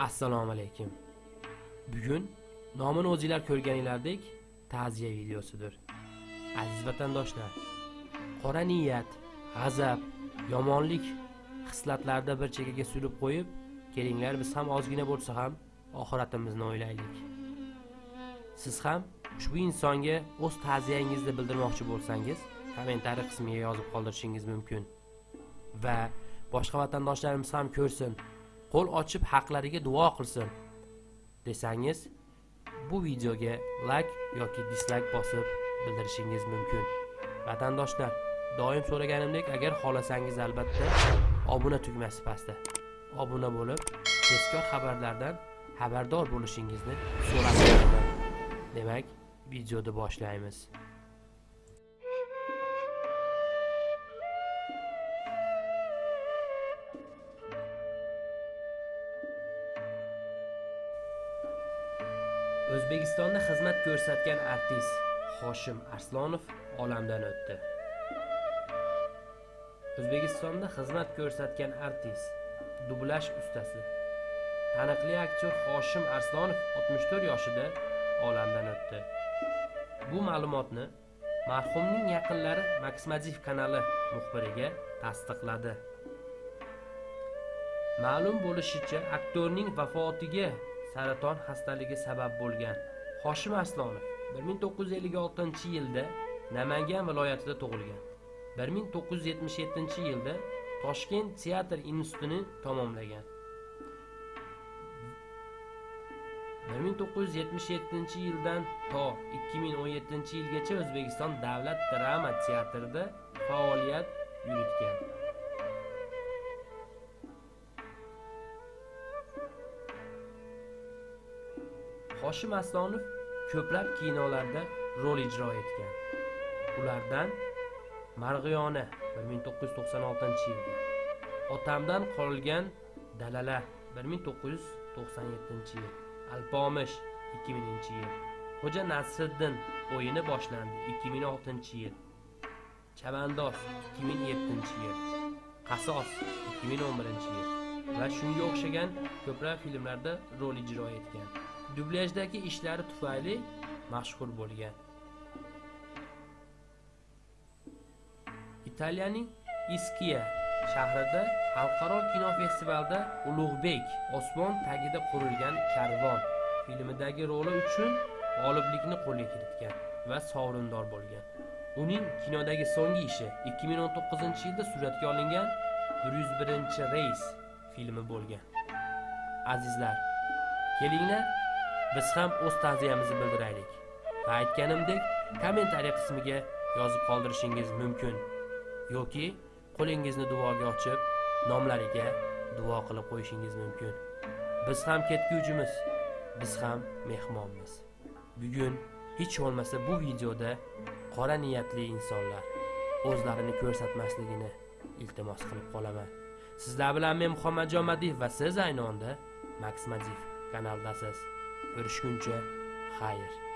assalomu alaykum. Bugun nomini o'zinglar ko'rganinglardek ta'ziya videosidir. Aziz vatandoshlar qora niyat g'azab yomonlik xislatlarda bir chekkaga surib qo'yib kelinglar biz ham ozgina bo'lsa ham oxiratimizni o'ylaylik. Siz ham ushbu insonga o'z ta'ziyangizni bildirmoqchi bo'lsangiz kommentariy qismiga yozib qoldirishingiz mumkin. Va boshqa vatandoshlarimiz ham ko'rsin qo'l ochib haqlariga duo qilsin desangiz bu videoga layk yoki dislayk bosib bildirishingiz mumkin. Vatandoshlar doim so'raganimdek agar xohlasangiz albatta obuna tugmasi pastda. Obuna bo'lib tezkor xabarlardan xabardor bo'lishingizni so'rab qolaman demak videoni boshlaymiz. O'zbekistonda xizmat ko'rsatgan artist hoshim arslonov olamdan o'tdi. O'zbekistonda xizmat ko'rsatgan artist dublyaj ustasi. Taniqli aktyor hoshim arslonov 64 yoshida olamdan o'tdi. Bu ma'lumotni marhumning yaqinlari maksmadiv kanali muxbiriga tasdiqladi. Ma'lum bo'lishicha aktyorning vafotiga saraton xastaligi sabab bo'lgan. Hoshim arslonov 1956 yilda namangan viloyatida tug'ilgan. 1977 yilda toshkent teatr institutini tamomlagan. 1977 yildan to 2017 yilgacha o'zbekiston davlat drama teatrida faoliyat yuritgan. Hoshim aslonov ko'plab kinolarda rol ijro etgan. Ulardan marg'iyona 1996 yilda. Otamdan qolgan dalala 1997 yil. Alpomish 2000 yil. Xo'ja nasriddin o'yini boshlandi 2006 yil. Chavandoz 2007 yil. Qasos 2011 yil. Va shunga o'xshagan ko'plab filmlarda rol ijro etgan. Dublyajdagi ishlari tufayli mashhur bo'lgan. Italiyaning iskiya shahrida xalqaro kinofestivalda ulug'bek osmon tagida qurilgan karvon filmidagi roli uchun g'oliblikni qo'lga kiritgan va sovrindor bo'lgan. Uning kinodagi so'nggi ishi 2019 yilda suratga olingan 101 reys filmi bo'lgan. Azizlar kelinglar biz ham o'z ta'ziyamizni bildiraylik. Va aytganimdek kommentariy qismiga yozib qoldirishingiz mumkin. Yoki qo'lingizni duoga ochib nomlariga duo qilib qo'yishingiz mumkin. Biz ham ketguvchimiz. Biz ham mehmonmiz. Bugun hech bo'lmasa bu videoda qora niyatli insonlar o'zlarini ko'rsatmasligini iltimos qilib qolaman. Sizlar bilan men muhammadjon madiyev va siz ayni onda max madiyev kanaldasiz. Ko'rishguncha xayr.